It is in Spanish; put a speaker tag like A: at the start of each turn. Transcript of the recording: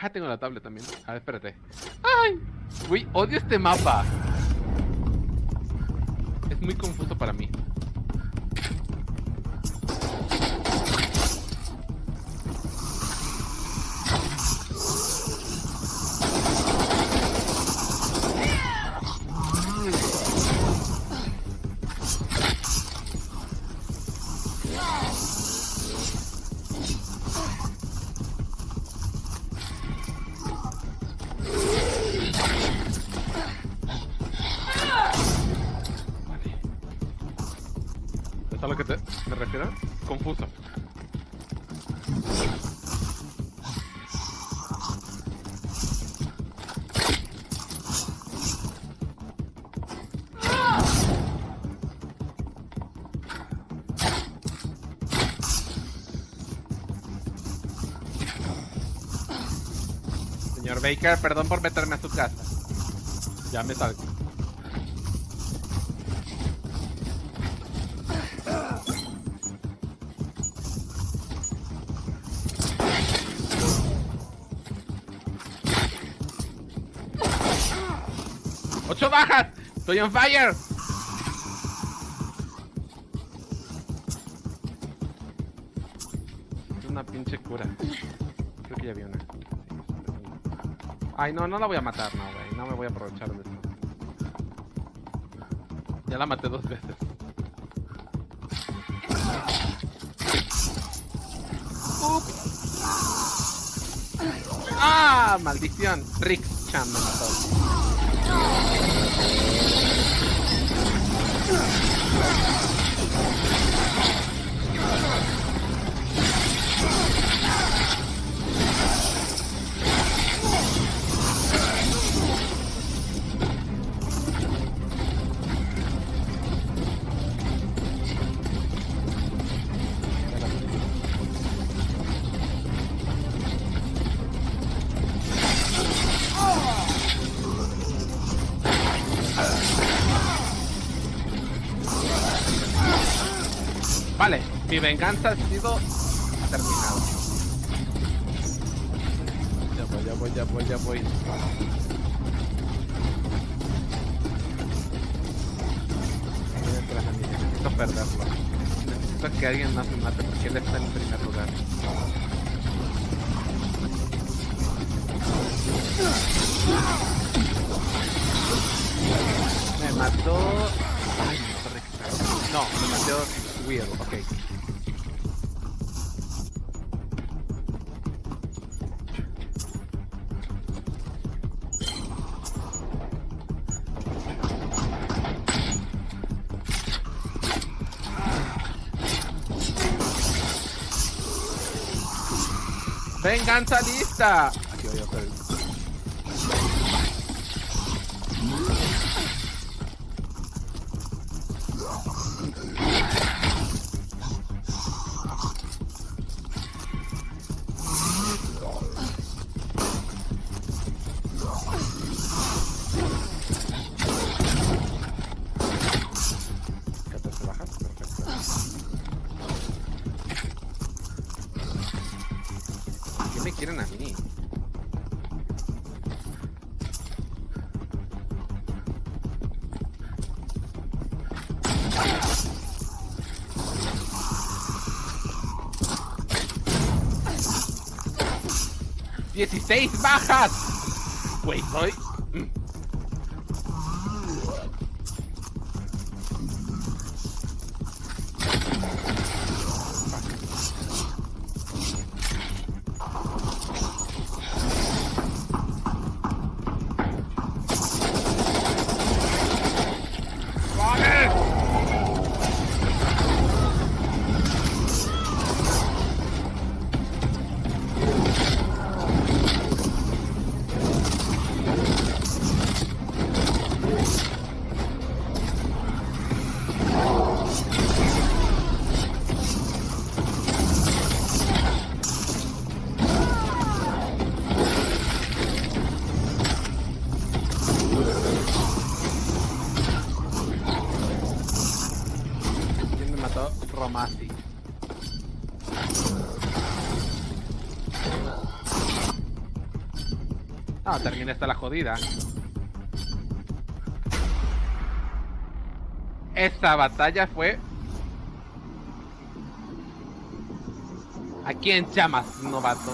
A: Ah, tengo la tablet también. A ver, espérate. ¡Ay! Uy, odio este mapa. Es muy confuso para mí. Refiero? Confuso. Señor Baker, perdón por meterme a su casa. Ya me salgo. ¡Ocho bajas! ¡Estoy on fire! Es una pinche cura. Creo que ya vi una. Ay, no, no la voy a matar, no, güey. No me voy a aprovechar de esto. Ya la maté dos veces. Ups. ¡Ah! ¡Maldición! Rick Chan me mató. やった! Vale, mi venganza ha sido terminada. Ya voy, ya voy, ya voy, ya voy. Necesito perderlo. Necesito que alguien más me mate porque él está en primer lugar. Me mató. Ay. No, me mató Will, ok. ¡Venganza lista! Quieren a mí? ¡16 bajas! Güey, soy... mató Romasi. Ah, termina esta la jodida. Esta batalla fue... ¿A quién llamas, novato?